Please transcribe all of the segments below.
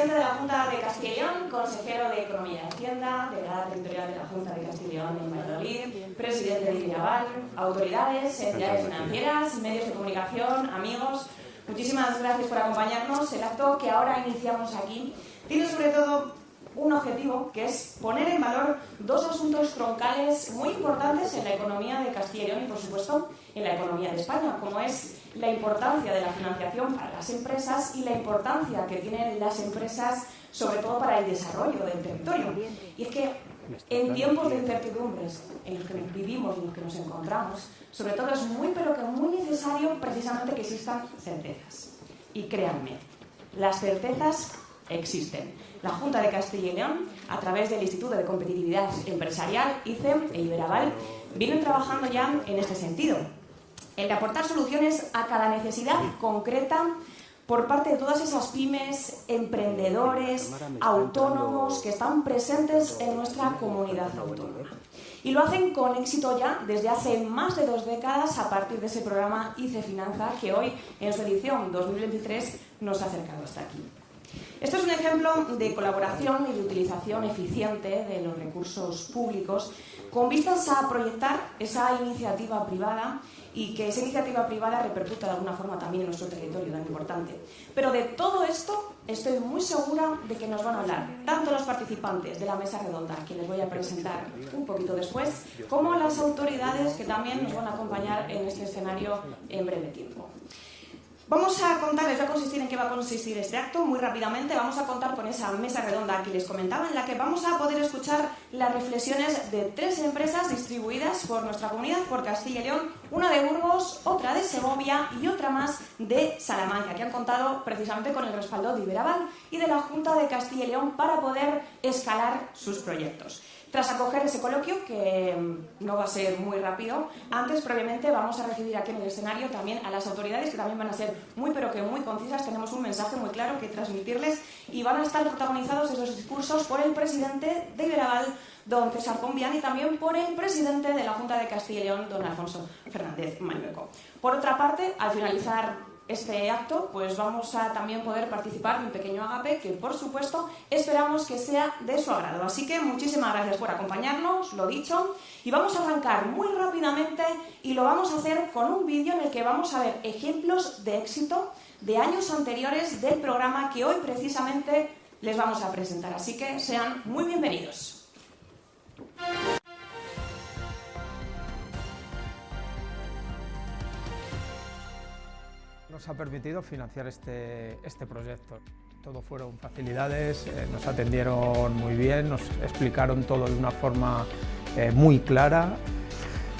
presidente de la Junta de León, consejero de Economía y Hacienda, delegada territorial de la Junta de León en Valladolid, presidente de Iraval, autoridades, entidades financieras, medios de comunicación, amigos. Muchísimas gracias por acompañarnos. El acto que ahora iniciamos aquí tiene sobre todo un objetivo que es poner en valor dos asuntos troncales muy importantes en la economía de Castilla y León y, por supuesto, en la economía de España, como es la importancia de la financiación para las empresas y la importancia que tienen las empresas, sobre todo para el desarrollo del territorio. Y es que en tiempos de incertidumbres en los que vivimos y en los que nos encontramos, sobre todo es muy, pero que muy necesario precisamente que existan certezas. Y créanme, las certezas existen. La Junta de Castilla y León, a través del Instituto de Competitividad Empresarial, ICEM e Iberaval, vienen trabajando ya en este sentido, en de aportar soluciones a cada necesidad concreta por parte de todas esas pymes, emprendedores, autónomos que están presentes en nuestra comunidad autónoma. Y lo hacen con éxito ya desde hace más de dos décadas a partir de ese programa ICE Finanza que hoy, en su edición 2023, nos ha acercado hasta aquí. Esto es un ejemplo de colaboración y de utilización eficiente de los recursos públicos con vistas a proyectar esa iniciativa privada y que esa iniciativa privada repercuta de alguna forma también en nuestro territorio tan importante. Pero de todo esto estoy muy segura de que nos van a hablar tanto los participantes de la mesa redonda, que les voy a presentar un poquito después, como las autoridades que también nos van a acompañar en este escenario en breve tiempo. Vamos a contarles, va a consistir en qué va a consistir este acto. Muy rápidamente vamos a contar con esa mesa redonda que les comentaba, en la que vamos a poder escuchar las reflexiones de tres empresas distribuidas por nuestra comunidad, por Castilla y León, una de Burgos, otra de Segovia y otra más de Salamanca, que han contado precisamente con el respaldo de Iberaval y de la Junta de Castilla y León para poder escalar sus proyectos. Tras acoger ese coloquio, que mm, no va a ser muy rápido, antes, previamente, vamos a recibir aquí en el escenario también a las autoridades, que también van a ser muy, pero que muy concisas. Tenemos un mensaje muy claro que transmitirles y van a estar protagonizados esos discursos por el presidente de Iberaval, don César Pombián, y también por el presidente de la Junta de Castilla y León, don Alfonso Fernández Mañueco. Por otra parte, al finalizar este acto, pues vamos a también poder participar en un pequeño agape que, por supuesto, esperamos que sea de su agrado. Así que muchísimas gracias por acompañarnos, lo dicho, y vamos a arrancar muy rápidamente y lo vamos a hacer con un vídeo en el que vamos a ver ejemplos de éxito de años anteriores del programa que hoy precisamente les vamos a presentar. Así que sean muy bienvenidos. Nos ha permitido financiar este, este proyecto. Todo fueron facilidades, eh, nos atendieron muy bien, nos explicaron todo de una forma eh, muy clara.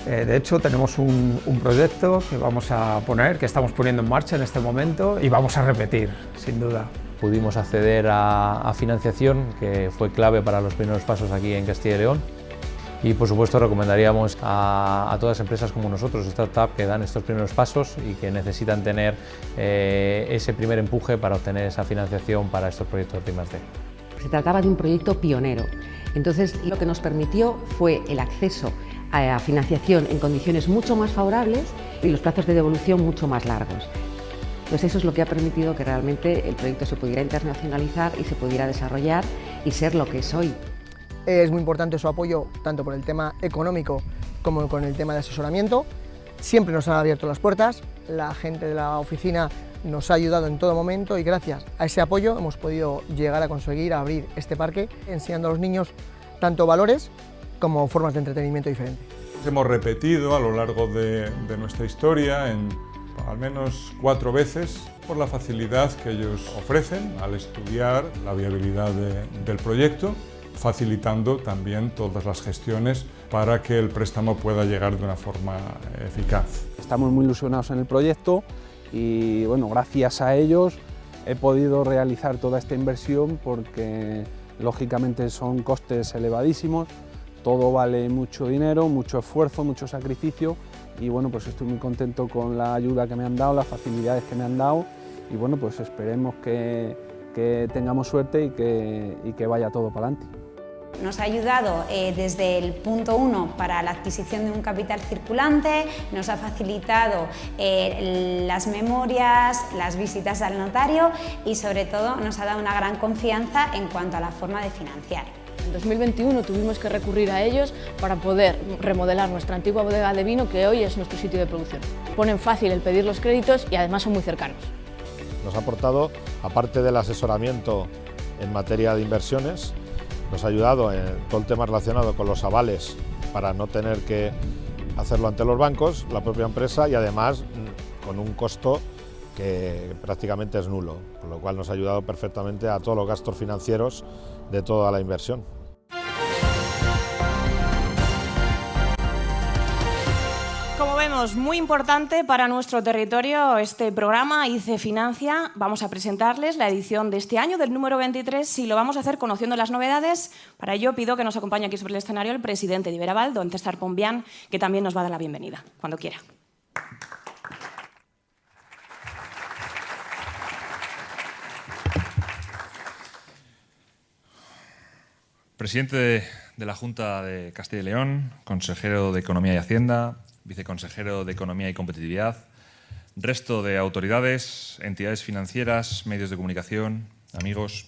Eh, de hecho, tenemos un, proyecto que vamos a poner, que estamos poniendo en marcha en este momento y vamos a repetir, sin duda. Pudimos acceder a, a financiación, que fue clave para los primeros pasos aquí en Castilla y León y por supuesto recomendaríamos a, todas empresas como nosotros, startups, que dan estos primeros pasos y que necesitan tener eh, ese primer empuje para obtener esa financiación para estos proyectos de I+D. Se trataba de un proyecto pionero, entonces lo que nos permitió fue el acceso a financiación en condiciones mucho más favorables y los plazos de devolución mucho más largos. Pues eso es lo que ha permitido que realmente el proyecto se pudiera internacionalizar y se pudiera desarrollar y ser lo que es hoy. Es muy importante su apoyo tanto por el tema económico como con el tema de asesoramiento. Siempre nos han abierto las puertas, la gente de la oficina nos ha ayudado en todo momento y gracias a ese apoyo hemos podido llegar a conseguir abrir este parque enseñando a los niños tanto valores como formas de entretenimiento diferentes. Hemos repetido a lo largo de, nuestra historia al menos cuatro veces por la facilidad que ellos ofrecen al estudiar la viabilidad del proyecto facilitando también todas las gestiones para que el préstamo pueda llegar de una forma eficaz. Estamos muy ilusionados en el proyecto y bueno, gracias a ellos he podido realizar toda esta inversión porque lógicamente son costes elevadísimos, todo vale mucho dinero, mucho esfuerzo, mucho sacrificio y bueno, pues estoy muy contento con la ayuda que me han dado, las facilidades que me han dado y bueno, pues esperemos que, tengamos suerte y que, y que vaya todo para adelante. Nos ha ayudado eh, desde el punto 1 para la adquisición de un capital circulante, nos ha facilitado eh, las memorias, las visitas al notario y sobre todo nos ha dado una gran confianza en cuanto a la forma de financiar. En 2021 tuvimos que recurrir a ellos para poder remodelar nuestra antigua bodega de vino que hoy es nuestro sitio de producción. Ponen fácil el pedir los créditos y además son muy cercanos. Nos ha aportado, aparte del asesoramiento en materia de inversiones, nos ha ayudado en todo el tema relacionado con los avales para no tener que hacerlo ante los bancos, la propia empresa y además mm, con un costo que prácticamente es nulo, con lo cual nos ha ayudado perfectamente a todos los gastos financieros de toda la inversión. Vemos, muy importante para nuestro territorio este programa ICE Financia. Vamos a presentarles la edición de este año del número 23 y lo vamos a hacer conociendo las novedades. Para ello pido que nos acompañe aquí sobre el escenario el presidente de Iberaval, don César Pombián, que también nos va a dar la bienvenida, cuando quiera. Presidente de, de, la Junta de Castilla y León, consejero de Economía y Hacienda, viceconsejero de Economía y Competitividad, resto de autoridades, entidades financieras, medios de comunicación, amigos.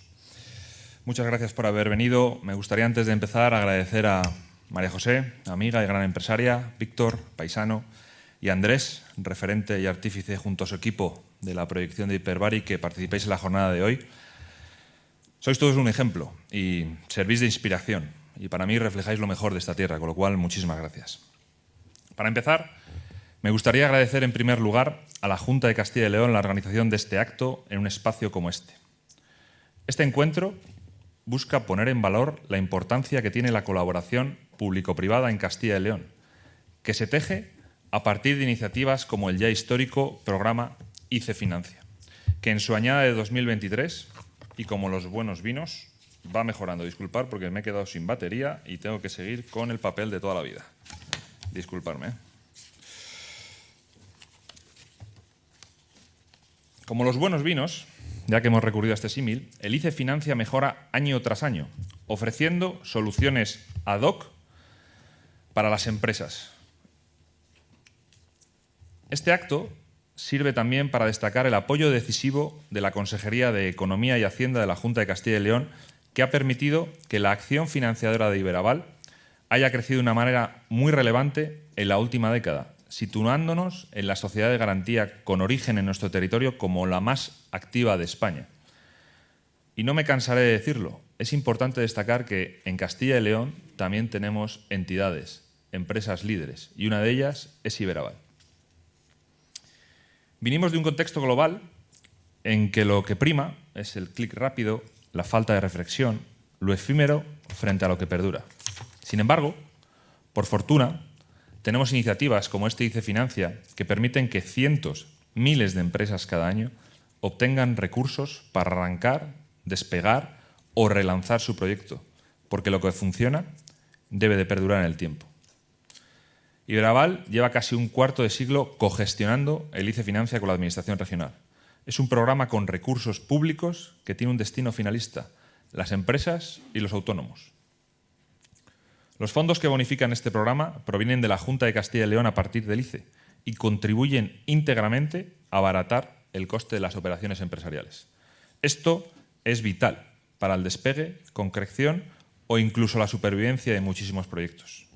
Muchas gracias por haber venido. Me gustaría antes de empezar agradecer a María José, amiga y gran empresaria, Víctor, paisano, y Andrés, referente y artífice junto a su equipo de la proyección de Hiperbari, que participáis en la jornada de hoy. Sois todos un ejemplo y servís de inspiración y para mí reflejáis lo mejor de esta tierra, con lo cual muchísimas gracias. Para empezar, me gustaría agradecer en primer lugar a la Junta de Castilla y León la organización de este acto en un espacio como este. Este encuentro busca poner en valor la importancia que tiene la colaboración público-privada en Castilla y León, que se teje a partir de iniciativas como el ya histórico programa ICE Financia, que en su añada de 2023 y como los buenos vinos, va mejorando. Disculpar porque me he quedado sin batería y tengo que seguir con el papel de toda la vida. Disculparme. Como los buenos vinos, ya que hemos recurrido a este símil, el ICE Financia mejora año tras año, ofreciendo soluciones ad hoc para las empresas. Este acto sirve también para destacar el apoyo decisivo de la Consejería de Economía y Hacienda de la Junta de Castilla y León, que ha permitido que la acción financiadora de Iberaval haya crecido de una manera muy relevante en la última década, situándonos en la sociedad de garantía con origen en nuestro territorio como la más activa de España. Y no me cansaré de decirlo, es importante destacar que en Castilla y León también tenemos entidades, empresas líderes, y una de ellas es Iberaval. Vinimos de un contexto global en que lo que prima es el clic rápido, la falta de reflexión, lo efímero frente a lo que perdura. Sin embargo, por fortuna, tenemos iniciativas como este ICE Financia que permiten que cientos, miles de empresas cada año obtengan recursos para arrancar, despegar o relanzar su proyecto, porque lo que funciona debe de perdurar en el tiempo. Iberaval lleva casi un cuarto de siglo cogestionando el ICE Financia con la Administración Regional. Es un programa con recursos públicos que tiene un destino finalista, las empresas y los autónomos. Los fondos que bonifican este programa provienen de la Junta de Castilla y León a partir del ICE y contribuyen íntegramente a abaratar el coste de las operaciones empresariales. Esto es vital para el despegue, concreción o incluso la supervivencia de muchísimos proyectos.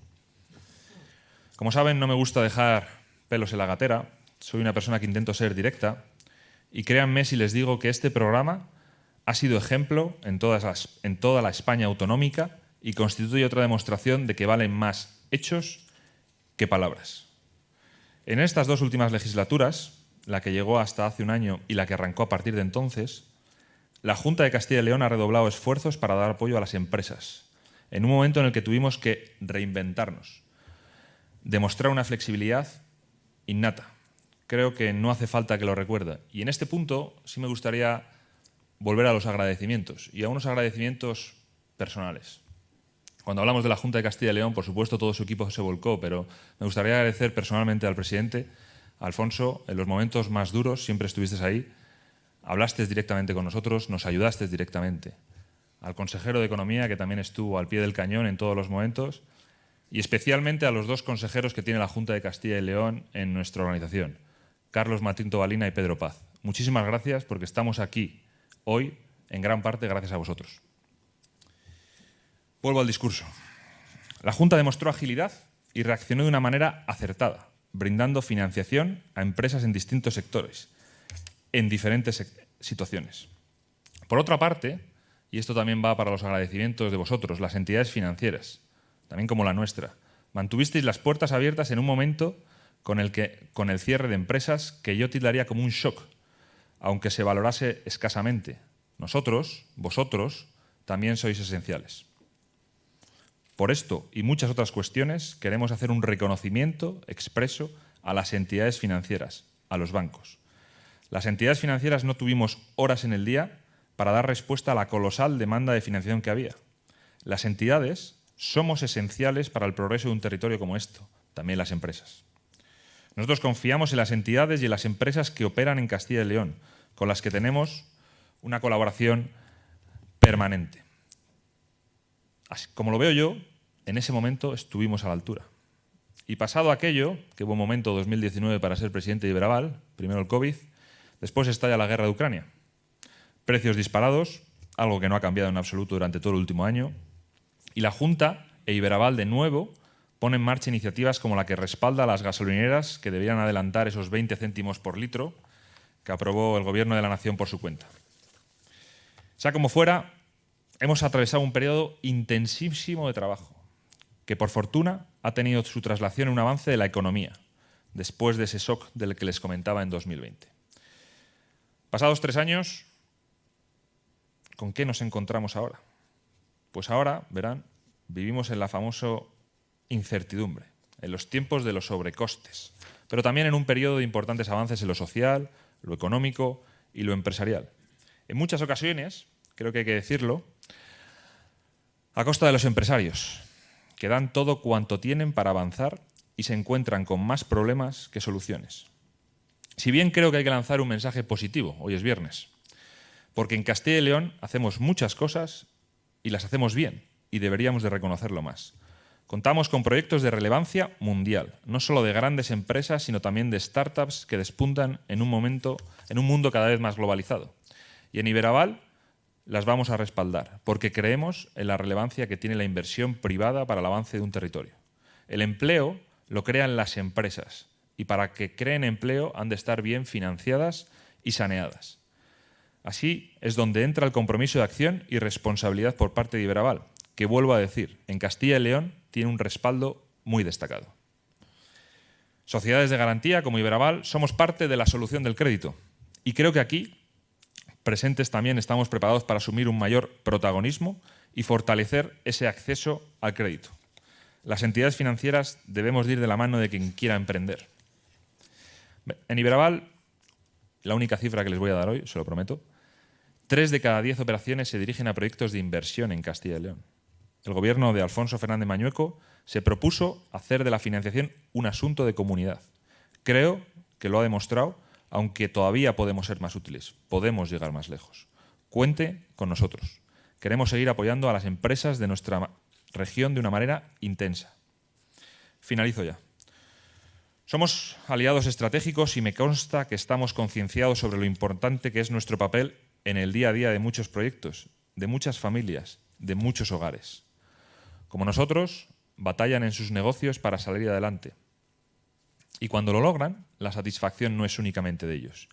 Como saben, no me gusta dejar pelos en la gatera, soy una persona que intento ser directa y créanme si les digo que este programa ha sido ejemplo en, en toda la España autonómica y constituye otra demostración de que valen más hechos que palabras. En estas dos últimas legislaturas, la que llegó hasta hace un año y la que arrancó a partir de entonces, la Junta de Castilla y León ha redoblado esfuerzos para dar apoyo a las empresas, en un momento en el que tuvimos que reinventarnos, demostrar una flexibilidad innata. Creo que no hace falta que lo recuerde. Y en este punto sí me gustaría volver a los agradecimientos y a unos agradecimientos personales. Cuando hablamos de la Junta de Castilla y León, por supuesto, todo su equipo se volcó, pero me gustaría agradecer personalmente al presidente, Alfonso, en los momentos más duros, siempre estuviste ahí, hablaste directamente con nosotros, nos ayudaste directamente. al consejero de Economía, que también estuvo al pie del cañón en todos los momentos, y especialmente a los dos consejeros que tiene la Junta de Castilla y León en nuestra organización, Carlos Matinto Balina y Pedro Paz. Muchísimas gracias porque estamos aquí hoy en gran parte gracias a vosotros. Vuelvo al discurso. La Junta demostró agilidad y reaccionó de una manera acertada, brindando financiación a empresas en distintos sectores, en diferentes situaciones. Por otra parte, y esto también va para los agradecimientos de vosotros, las entidades financieras, también como la nuestra, mantuvisteis las puertas abiertas en un momento con el, que, con el cierre de empresas que yo tildaría como un shock, aunque se valorase escasamente. Nosotros, vosotros, también sois esenciales. Por esto y muchas otras cuestiones queremos hacer un reconocimiento expreso a las entidades financieras, a los bancos. Las entidades financieras no tuvimos horas en el día para dar respuesta a la colosal demanda de financiación que había. Las entidades somos esenciales para el progreso de un territorio como esto, también las empresas. Nosotros confiamos en las entidades y en las empresas que operan en Castilla y León, con las que tenemos una colaboración permanente. Como lo veo yo, en ese momento estuvimos a la altura. Y pasado aquello, que hubo un momento 2019 para ser presidente de Iberaval, primero el COVID, después estalla la guerra de Ucrania. Precios disparados, algo que no ha cambiado en absoluto durante todo el último año, y la Junta e Iberaval de nuevo pone en marcha iniciativas como la que respalda a las gasolineras que deberían adelantar esos 20 céntimos por litro que aprobó el Gobierno de la Nación por su cuenta. Sea como fuera, hemos atravesado un periodo intensísimo de trabajo, que por fortuna ha tenido su traslación en un avance de la economía, después de ese shock del que les comentaba en 2020. Pasados tres años, ¿con qué nos encontramos ahora? Pues ahora, verán, vivimos en la famosa incertidumbre, en los tiempos de los sobrecostes, pero también en un periodo de importantes avances en lo social, lo económico y lo empresarial. En muchas ocasiones, creo que hay que decirlo, a costa de los empresarios, que dan todo cuanto tienen para avanzar y se encuentran con más problemas que soluciones. Si bien creo que hay que lanzar un mensaje positivo, hoy es viernes, porque en Castilla y León hacemos muchas cosas y las hacemos bien, y deberíamos de reconocerlo más. Contamos con proyectos de relevancia mundial, no solo de grandes empresas, sino también de startups que despuntan en un, momento, en un mundo cada vez más globalizado. Y en Iberaval las vamos a respaldar, porque creemos en la relevancia que tiene la inversión privada para el avance de un territorio. El empleo lo crean las empresas, y para que creen empleo han de estar bien financiadas y saneadas. Así es donde entra el compromiso de acción y responsabilidad por parte de Iberaval, que vuelvo a decir, en Castilla y León tiene un respaldo muy destacado. Sociedades de garantía como Iberaval somos parte de la solución del crédito y creo que aquí presentes también estamos preparados para asumir un mayor protagonismo y fortalecer ese acceso al crédito. Las entidades financieras debemos ir de la mano de quien quiera emprender. En Iberaval, la única cifra que les voy a dar hoy, se lo prometo, tres de cada diez operaciones se dirigen a proyectos de inversión en Castilla y León. El gobierno de Alfonso Fernández Mañueco se propuso hacer de la financiación un asunto de comunidad. Creo que lo ha demostrado aunque todavía podemos ser más útiles, podemos llegar más lejos. Cuente con nosotros. Queremos seguir apoyando a las empresas de nuestra región de una manera intensa. Finalizo ya. Somos aliados estratégicos y me consta que estamos concienciados sobre lo importante que es nuestro papel en el día a día de muchos proyectos, de muchas familias, de muchos hogares. Como nosotros, batallan en sus negocios para salir adelante y cuando lo logran, la satisfacción no es únicamente de ellos.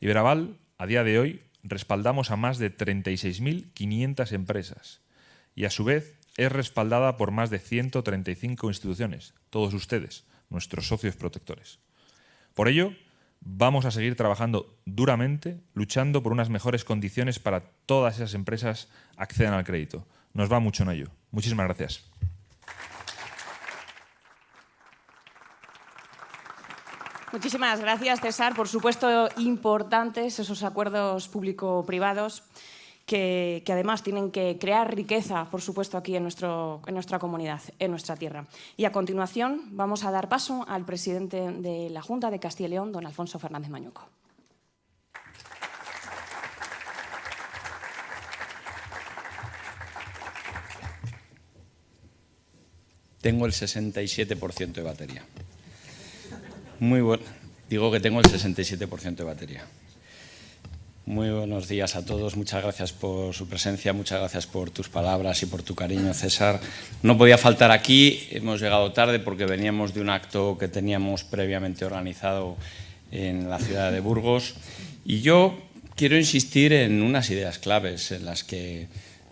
Iberaval, a día de hoy, respaldamos a más de 36.500 empresas y a su vez es respaldada por más de 135 instituciones, todos ustedes, nuestros socios protectores. Por ello, vamos a seguir trabajando duramente, luchando por unas mejores condiciones para todas esas empresas accedan al crédito. Nos va mucho en ello. Muchísimas gracias. Muchísimas gracias, César. Por supuesto, importantes esos acuerdos público-privados que, además tienen que crear riqueza, por supuesto, aquí en, nuestro, en nuestra comunidad, en nuestra tierra. Y a continuación vamos a dar paso al presidente de la Junta de Castilla y León, don Alfonso Fernández Mañuco. Tengo el 67% de batería. Muy bueno. Digo que tengo el 67% de batería. Muy buenos días a todos, muchas gracias por su presencia, muchas gracias por tus palabras y por tu cariño, César. No podía faltar aquí, hemos llegado tarde porque veníamos de un acto que teníamos previamente organizado en la ciudad de Burgos y yo quiero insistir en unas ideas claves en las que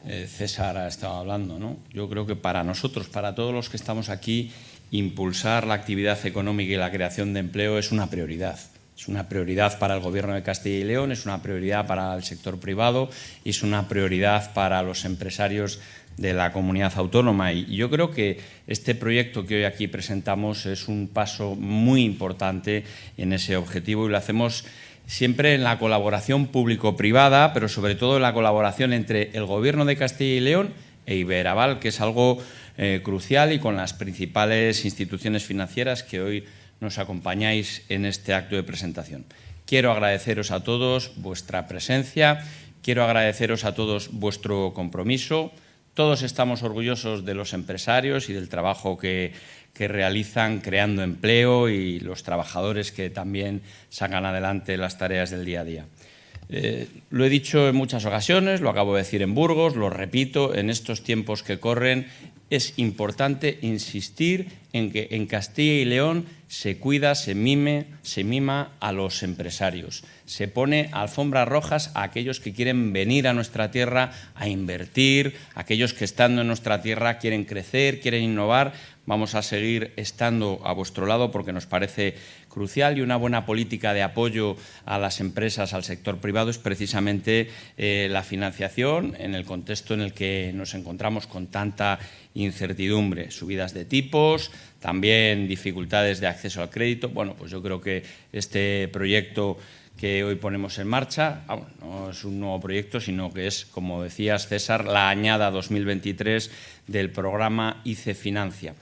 eh, César ha estado hablando. ¿no? Yo creo que para nosotros, para todos los que estamos aquí, impulsar la actividad económica y la creación de empleo es una prioridad. Es una prioridad para el Gobierno de Castilla y León, es una prioridad para el sector privado y es una prioridad para los empresarios de la comunidad autónoma. Y yo creo que este proyecto que hoy aquí presentamos es un paso muy importante en ese objetivo y lo hacemos siempre en la colaboración público-privada, pero sobre todo en la colaboración entre el Gobierno de Castilla y León e Iberaval, que es algo eh, crucial y con las principales instituciones financieras que hoy nos acompañáis en este acto de presentación. Quiero agradeceros a todos vuestra presencia, quiero agradeceros a todos vuestro compromiso. Todos estamos orgullosos de los empresarios y del trabajo que, realizan creando empleo y los trabajadores que también sacan adelante las tareas del día a día. Eh, lo he dicho en muchas ocasiones, lo acabo de decir en Burgos, lo repito, en estos tiempos que corren es importante insistir en que en Castilla y León se cuida, se mime, se mima a los empresarios. Se pone alfombras rojas a aquellos que quieren venir a nuestra tierra a invertir, aquellos que estando en nuestra tierra quieren crecer, quieren innovar. Vamos a seguir estando a vuestro lado porque nos parece crucial y una buena política de apoyo a las empresas, al sector privado, es precisamente eh, la financiación en el contexto en el que nos encontramos con tanta incertidumbre, subidas de tipos, también dificultades de acceso al crédito. Bueno, pues yo creo que este proyecto que hoy ponemos en marcha ah, no es un nuevo proyecto, sino que es, como decías César, la añada 2023 del programa ICE Financia.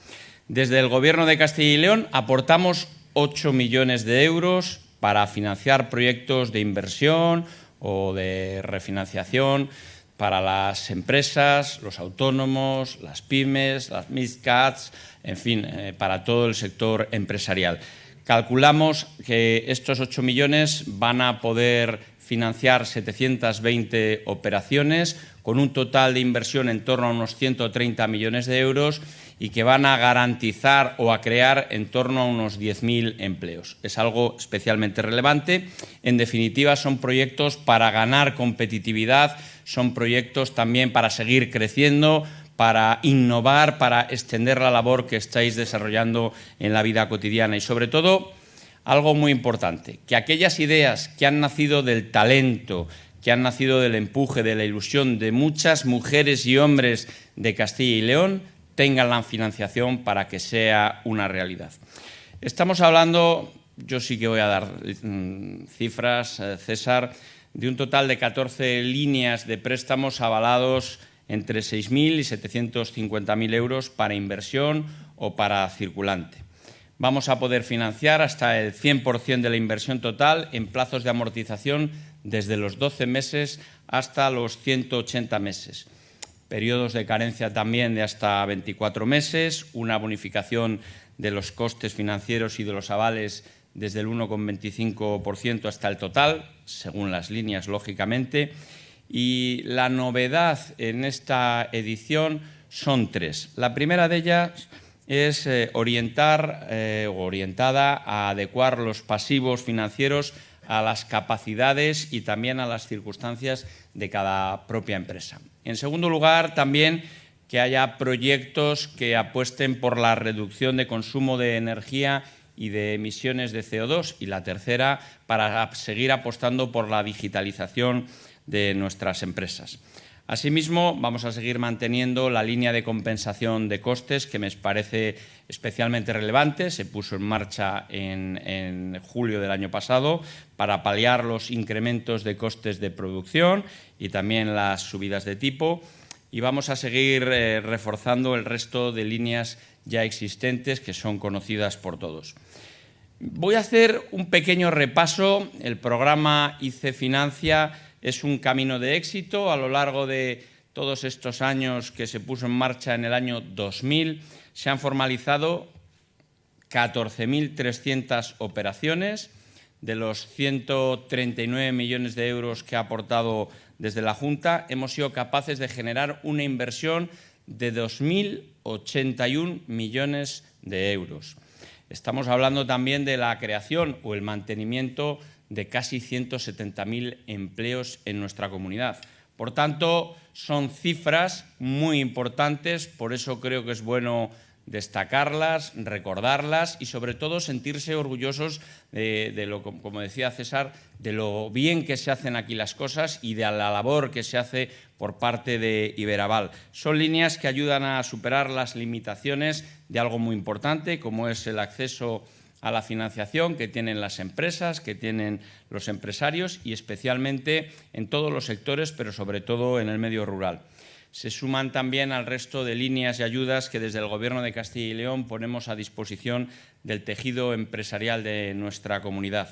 Desde el Gobierno de Castilla y León aportamos 8 millones de euros para financiar proyectos de inversión o de refinanciación para las empresas, los autónomos, las pymes, las MidCats, en fin, eh, para todo el sector empresarial. Calculamos que estos 8 millones van a poder financiar 720 operaciones con un total de inversión en torno a unos 130 millones de euros y que van a garantizar o a crear en torno a unos 10.000 empleos. Es algo especialmente relevante. En definitiva, son proyectos para ganar competitividad, son proyectos también para seguir creciendo, para innovar, para extender la labor que estáis desarrollando en la vida cotidiana y, sobre todo, algo muy importante, que aquellas ideas que han nacido del talento, que han nacido del empuje, de la ilusión de muchas mujeres y hombres de Castilla y León, tengan la financiación para que sea una realidad. Estamos hablando, yo sí que voy a dar mm, cifras, eh, César, de un total de 14 líneas de préstamos avalados entre 6.000 y 750.000 euros para inversión o para circulante. Vamos a poder financiar hasta el 100% de la inversión total en plazos de amortización desde los 12 meses hasta los 180 meses periodos de carencia también de hasta 24 meses, una bonificación de los costes financieros y de los avales desde el 1,25% hasta el total, según las líneas, lógicamente. Y la novedad en esta edición son tres. La primera de ellas es eh, orientar eh, orientada a adecuar los pasivos financieros a las capacidades y también a las circunstancias de cada propia empresa. En segundo lugar, también que haya proyectos que apuesten por la reducción de consumo de energía y de emisiones de CO2. Y la tercera, para seguir apostando por la digitalización de nuestras empresas. Asimismo, vamos a seguir manteniendo la línea de compensación de costes, que me parece especialmente relevante. Se puso en marcha en, julio del año pasado para paliar los incrementos de costes de producción y también las subidas de tipo. Y vamos a seguir eh, reforzando el resto de líneas ya existentes que son conocidas por todos. Voy a hacer un pequeño repaso. El programa ICE Financia es un camino de éxito a lo largo de todos estos años que se puso en marcha en el año 2000. Se han formalizado 14.300 operaciones, de los 139 millones de euros que ha aportado desde la Junta, hemos sido capaces de generar una inversión de 2.081 millones de euros. Estamos hablando también de la creación o el mantenimiento de casi 170.000 empleos en nuestra comunidad. Por tanto, son cifras muy importantes, por eso creo que es bueno destacarlas, recordarlas y sobre todo sentirse orgullosos de, lo, como decía César, de lo bien que se hacen aquí las cosas y de la labor que se hace por parte de Iberaval. Son líneas que ayudan a superar las limitaciones de algo muy importante, como es el acceso a la financiación que tienen las empresas, que tienen los empresarios y especialmente en todos los sectores, pero sobre todo en el medio rural se suman también al resto de líneas y ayudas que desde el Gobierno de Castilla y León ponemos a disposición del tejido empresarial de nuestra comunidad.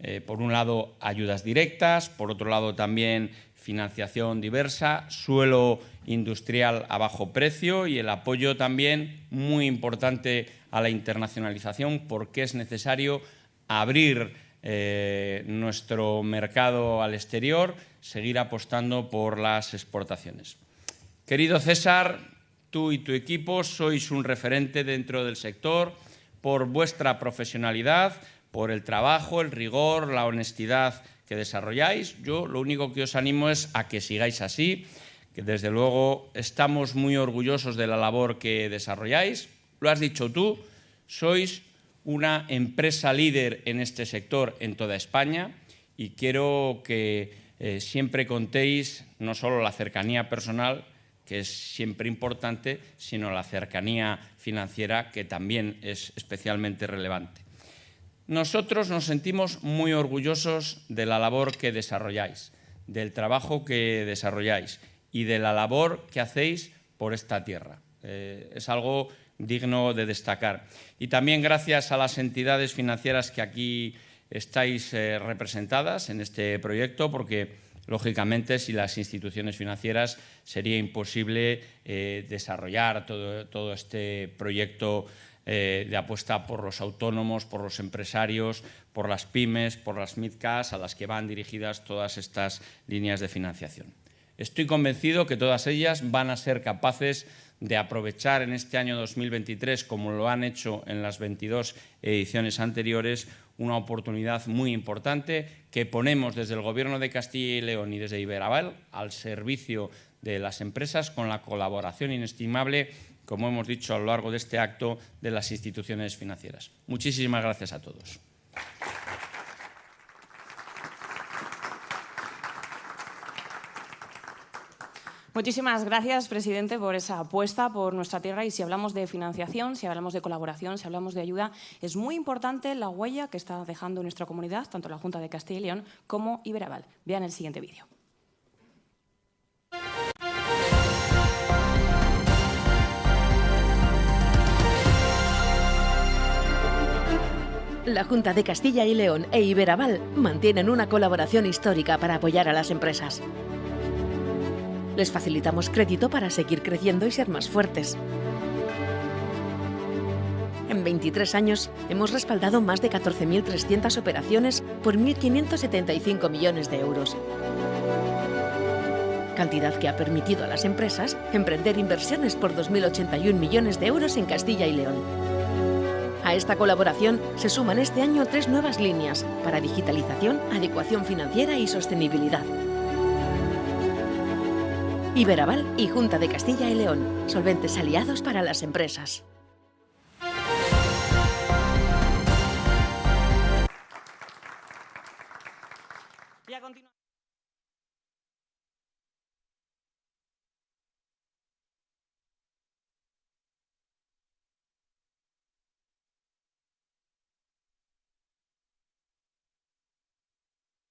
Eh, por un lado, ayudas directas, por otro lado también financiación diversa, suelo industrial a bajo precio y el apoyo también muy importante a la internacionalización porque es necesario abrir eh, nuestro mercado al exterior, seguir apostando por las exportaciones. Querido César, tú y tu equipo sois un referente dentro del sector por vuestra profesionalidad, por el trabajo, el rigor, la honestidad que desarrolláis. Yo lo único que os animo es a que sigáis así, que desde luego estamos muy orgullosos de la labor que desarrolláis. Lo has dicho tú, sois una empresa líder en este sector en toda España y quiero que eh, siempre contéis no solo la cercanía personal, que es siempre importante, sino la cercanía financiera, que también es especialmente relevante. Nosotros nos sentimos muy orgullosos de la labor que desarrolláis, del trabajo que desarrolláis y de la labor que hacéis por esta tierra. Eh, es algo digno de destacar. Y también gracias a las entidades financieras que aquí estáis eh, representadas en este proyecto, porque Lógicamente, sin las instituciones financieras sería imposible eh, desarrollar todo, este proyecto eh, de apuesta por los autónomos, por los empresarios, por las pymes, por las MIDCAS, a las que van dirigidas todas estas líneas de financiación. Estoy convencido que todas ellas van a ser capaces de aprovechar en este año 2023, como lo han hecho en las 22 ediciones anteriores, una oportunidad muy importante que ponemos desde el Gobierno de Castilla y León y desde Iberaval al servicio de las empresas con la colaboración inestimable, como hemos dicho a lo largo de este acto, de las instituciones financieras. Muchísimas gracias a todos. Muchísimas gracias, presidente, por esa apuesta por nuestra tierra. Y si hablamos de financiación, si hablamos de colaboración, si hablamos de ayuda, es muy importante la huella que está dejando nuestra comunidad, tanto la Junta de Castilla y León como Iberaval. Vean el siguiente vídeo. La Junta de Castilla y León e Iberaval mantienen una colaboración histórica para apoyar a las empresas. Les facilitamos crédito para seguir creciendo y ser más fuertes. En 23 años hemos respaldado más de 14.300 operaciones por 1.575 millones de euros. Cantidad que ha permitido a las empresas emprender inversiones por 2.081 millones de euros en Castilla y León. A esta colaboración se suman este año tres nuevas líneas para digitalización, adecuación financiera y sostenibilidad. Iberaval y Junta de Castilla y León, solventes aliados para las empresas.